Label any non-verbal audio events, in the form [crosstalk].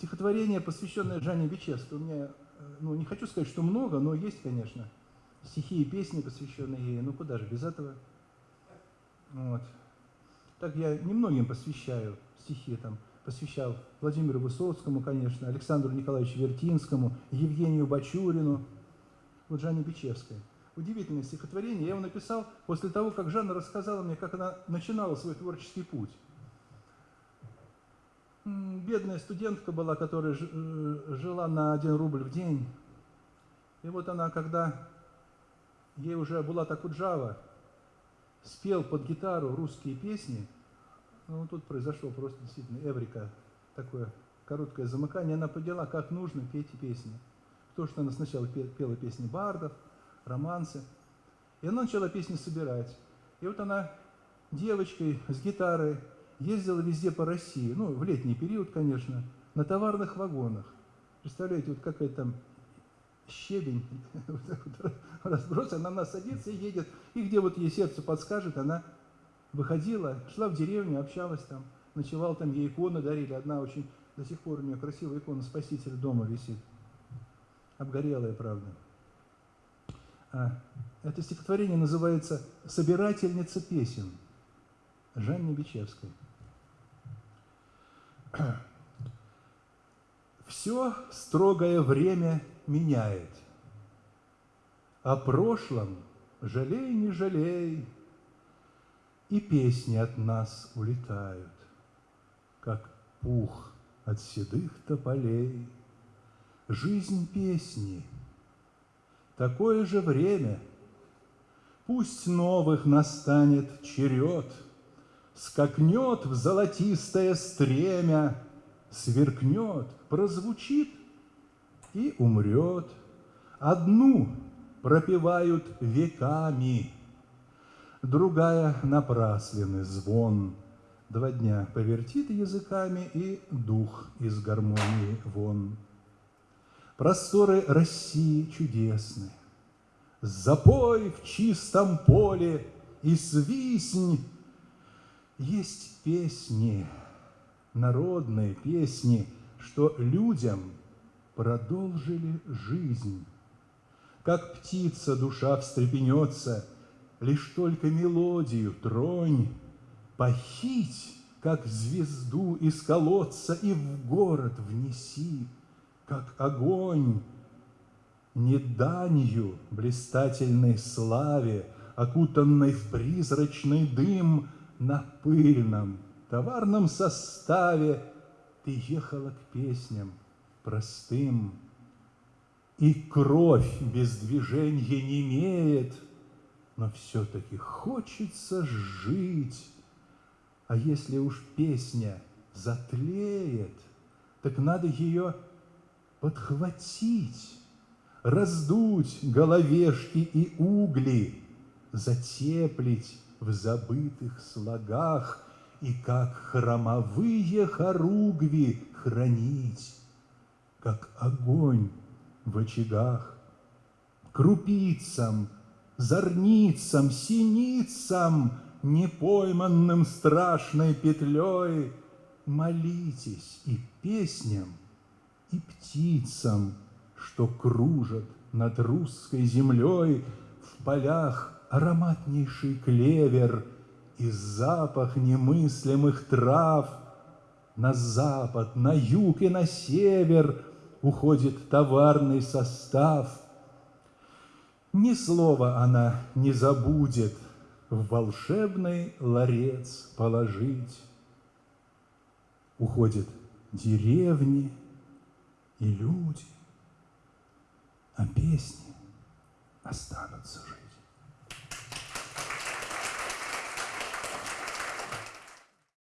стихотворение, посвященное Жанне Бичевской. У меня, ну, не хочу сказать, что много, но есть, конечно, стихи и песни, посвященные ей. Ну, куда же без этого? Вот. Так я немногим посвящаю стихи, там, посвящал Владимиру Высоцкому, конечно, Александру Николаевичу Вертинскому, Евгению Бачурину, вот Жанне Бичевской. Удивительное стихотворение. Я его написал после того, как Жанна рассказала мне, как она начинала свой творческий путь. Бедная студентка была, которая э, жила на один рубль в день. И вот она, когда ей уже была так Джава, спел под гитару русские песни, ну, тут произошло просто действительно эврика, такое короткое замыкание, она поняла, как нужно петь песни. То, что она сначала пела песни бардов, романсы, и она начала песни собирать. И вот она девочкой с гитарой ездила везде по России, ну, в летний период, конечно, на товарных вагонах. Представляете, вот какая там щебень [laughs] разброс, она на садится и едет, и где вот ей сердце подскажет, она выходила, шла в деревню, общалась там, ночевала там, ей иконы дарили, одна очень, до сих пор у нее красивая икона Спасителя дома висит, обгорелая, правда. А, это стихотворение называется «Собирательница песен» Жанне Бичевской. Все строгое время меняет. О прошлом жалей, не жалей, И песни от нас улетают, Как пух от седых тополей. Жизнь песни, такое же время, Пусть новых настанет черед, Скакнет в золотистое стремя, Сверкнет, прозвучит и умрет. Одну пропевают веками, Другая напрасленный звон. Два дня повертит языками, И дух из гармонии вон. Просторы России чудесны, Запой в чистом поле и свистнь. Есть песни, народные песни, Что людям продолжили жизнь. Как птица душа встрепенется, Лишь только мелодию тронь, Похить, как звезду из колодца, И в город внеси, как огонь. Не данью блистательной славе, Окутанной в призрачный дым, На пыльном товарном составе Ты ехала к песням, простым, И кровь без движения не имеет, Но все-таки хочется жить. А если уж песня затлеет, Так надо ее подхватить, Раздуть головешки и угли, Затеплить в забытых слогах И как хромовые хоругви хранить как огонь в очагах. Крупицам, зорницам, синицам, непойманным страшной петлей молитесь и песням, и птицам, что кружат над русской землей в полях ароматнейший клевер и запах немыслимых трав на запад, на юг и на север уходит товарный состав. Ни слова она не забудет в волшебный ларец положить. Уходят деревни и люди, а песни останутся жить.